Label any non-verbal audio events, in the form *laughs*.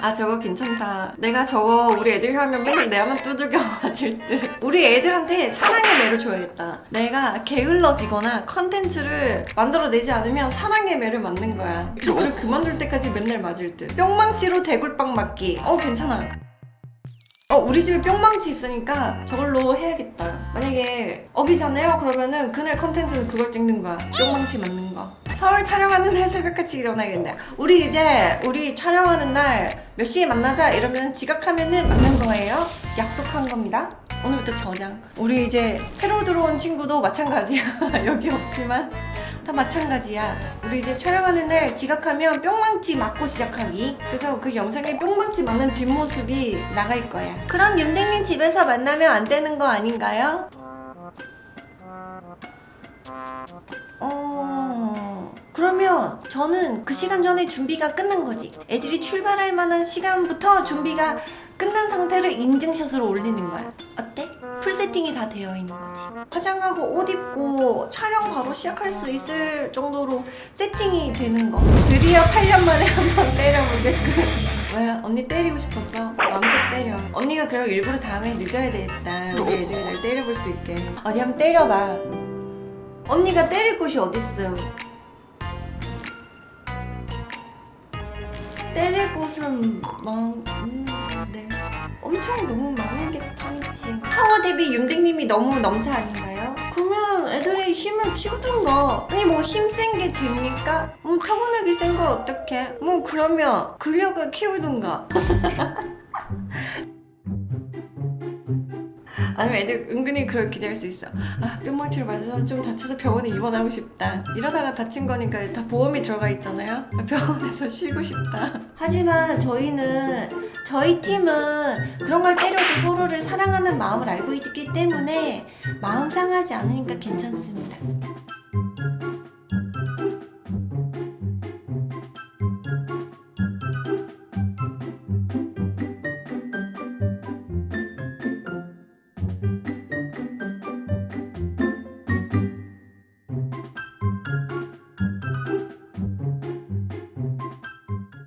아 저거 괜찮다. 내가 저거 우리 애들이 하면 맨날 내 앞만 두들겨 맞을 듯. 우리 애들한테 사랑의 매를 줘야겠다. 내가 게을러지거나 컨텐츠를 만들어내지 않으면 사랑의 매를 맞는 거야. 유튜브를 그만둘 때까지 맨날 맞을 듯. 뿅망치로 대굴빵 맞기. 어 괜찮아 어 우리 집에 뿅망치 있으니까 저걸로 해야겠다. 만약에 업이잖아요? 그러면은 그날 컨텐츠는 그걸 찍는 거야. 뿅망치 맞는 거. 서울 촬영하는 날 새벽같이 일어나야겠네. 우리 이제 우리 촬영하는 날 몇 시에 만나자 이러면 지각하면은 맞는 거예요. 약속한 겁니다. 오늘부터 저장 우리 이제 새로 들어온 친구도 마찬가지야. *laughs* 여기 없지만 다 마찬가지야. 우리 이제 촬영하는 날 지각하면 뿅망치 맞고 시작하기. 그래서 그 영상에 뿅망치 맞는 뒷모습이 나갈 거야. 그럼 윤댕님 집에서 만나면 안 되는 거 아닌가요? 어... 그러면 저는 그 시간 전에 준비가 끝난 거지. 애들이 출발할 만한 시간부터 준비가 끝난 상태를 인증샷으로 올리는 거야. 세팅이 다 되어 있는 거지. 화장하고 옷 입고 촬영 바로 시작할 수 있을 정도로 세팅이 되는 거. 드디어 8년 만에 *laughs* 한 번 때려보게끔. 뭐야, 언니 때리고 싶었어? 마음껏 때려. 언니가 그럼 일부러 다음에 늦어야 되겠다. 우리 애들이 날 때려볼 수 있게. 어디 한번 때려봐. 언니가 때릴 곳이 어딨음? 때릴 곳은 많은 데 엄청 너무 많은 게 아니지. 파워 대비 윤댕님이 너무 넘사 아닌가요? 그러면 애들이 힘을 키우든가. 아니 뭐 힘 센 게 죄입니까? 뭐 타고나게 센걸 어떡해? 뭐 그러면 근력을 키우든가 *laughs* 아니면 애들 은근히 그걸 기대할 수 있어. 아 뿅망치를 맞아서 좀 다쳐서 병원에 입원하고 싶다. 이러다가 다친 거니까 다 보험이 들어가 있잖아요. 병원에서 쉬고 싶다. 하지만 저희는 저희 팀은 그런 걸 때려도 서로를 사랑하는 마음을 알고 있기 때문에 마음 상하지 않으니까 괜찮습니다